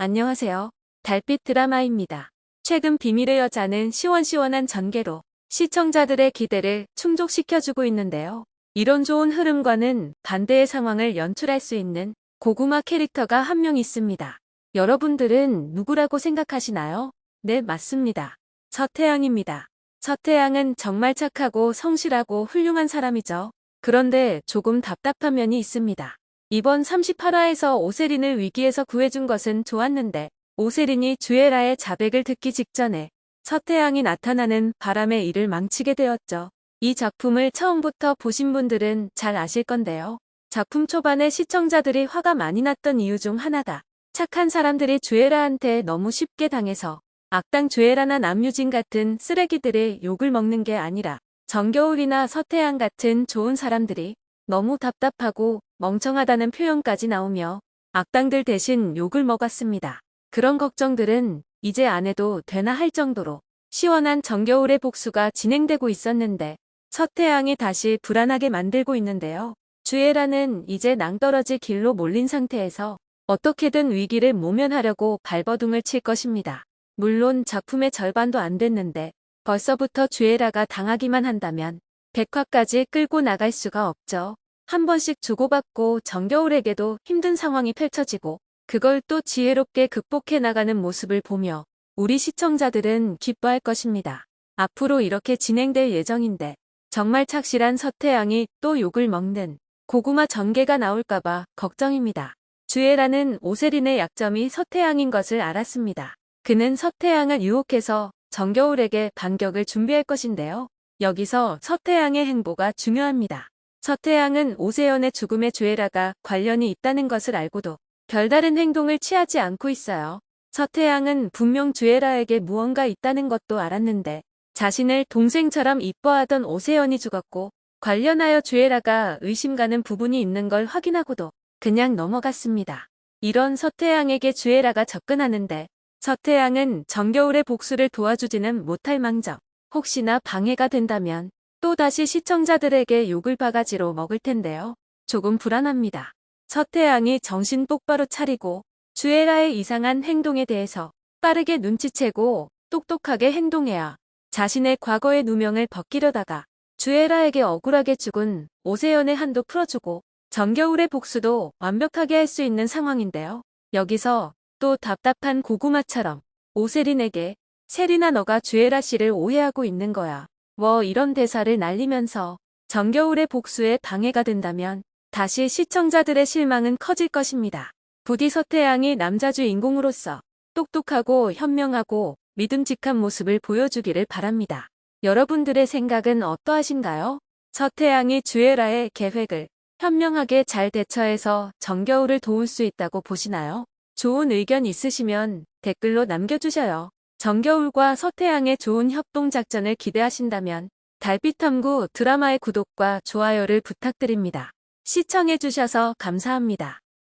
안녕하세요. 달빛 드라마입니다. 최근 비밀의 여자는 시원시원한 전개로 시청자들의 기대를 충족시켜주고 있는데요. 이런 좋은 흐름과는 반대의 상황을 연출할 수 있는 고구마 캐릭터가 한 명 있습니다. 여러분들은 누구라고 생각하시나요? 네, 맞습니다. 서태양입니다. 서태양은 정말 착하고 성실하고 훌륭한 사람이죠. 그런데 조금 답답한 면이 있습니다. 이번 38화에서 오세린을 위기에서 구해준 것은 좋았는데 오세린이 주애라의 자백을 듣기 직전에 서태양이 나타나는 바람에 이를 망치게 되었죠. 이 작품을 처음부터 보신 분들은 잘 아실 건데요. 작품 초반에 시청자들이 화가 많이 났던 이유 중 하나가 착한 사람들이 주애라한테 너무 쉽게 당해서 악당 주애라나 남유진 같은 쓰레기들의 욕을 먹는 게 아니라 정겨울이나 서태양 같은 좋은 사람들이 너무 답답하고 멍청하다는 표현까지 나오며 악당들 대신 욕을 먹었습니다. 그런 걱정들은 이제 안 해도 되나 할 정도로 시원한 정겨울의 복수가 진행되고 있었는데 서태양이 다시 불안하게 만들고 있는데요. 주애라는 이제 낭떠러지 길로 몰린 상태에서 어떻게든 위기를 모면하려고 발버둥을 칠 것입니다. 물론 작품의 절반도 안 됐는데 벌써부터 주애라가 당하기만 한다면 백화까지 끌고 나갈 수가 없죠. 한 번씩 주고받고 정겨울에게도 힘든 상황이 펼쳐지고 그걸 또 지혜롭게 극복해 나가는 모습을 보며 우리 시청자들은 기뻐할 것입니다. 앞으로 이렇게 진행될 예정인데 정말 착실한 서태양이 또 욕을 먹는 고구마 전개가 나올까봐 걱정입니다. 주애라는 오세린의 약점이 서태양인 것을 알았습니다. 그는 서태양을 유혹해서 정겨울에게 반격을 준비할 것인데요. 여기서 서태양의 행보가 중요합니다. 서태양은 오세연의 죽음에 주애라가 관련이 있다는 것을 알고도 별다른 행동을 취하지 않고 있어요. 서태양은 분명 주애라에게 무언가 있다는 것도 알았는데 자신을 동생처럼 이뻐하던 오세연이 죽었고 관련하여 주애라가 의심가는 부분이 있는 걸 확인하고도 그냥 넘어갔습니다. 이런 서태양에게 주애라가 접근하는데 서태양은 정겨울의 복수를 도와주지는 못할 망정 혹시나 방해가 된다면 또다시 시청자들에게 욕을 바가지로 먹을 텐데요. 조금 불안합니다. 서태양이 정신 똑바로 차리고 주애라의 이상한 행동에 대해서 빠르게 눈치채고 똑똑하게 행동해야 자신의 과거의 누명을 벗기려다가 주애라에게 억울하게 죽은 오세연의 한도 풀어주고 정겨울의 복수도 완벽하게 할 수 있는 상황인데요. 여기서 또 답답한 고구마처럼 오세린에게 세리나 너가 주애라 씨를 오해하고 있는 거야. 뭐 이런 대사를 날리면서 정겨울의 복수에 방해가 된다면 다시 시청자들의 실망은 커질 것입니다. 부디 서태양이 남자 주 인공으로서 똑똑하고 현명하고 믿음직한 모습을 보여주기를 바랍니다. 여러분들의 생각은 어떠하신가요? 서태양이 주애라의 계획을 현명하게 잘 대처해서 정겨울을 도울 수 있다고 보시나요? 좋은 의견 있으시면 댓글로 남겨주셔요. 정겨울과 서태양의 좋은 협동작전을 기대하신다면 달빛탐구 드라마의 구독과 좋아요를 부탁드립니다. 시청해주셔서 감사합니다.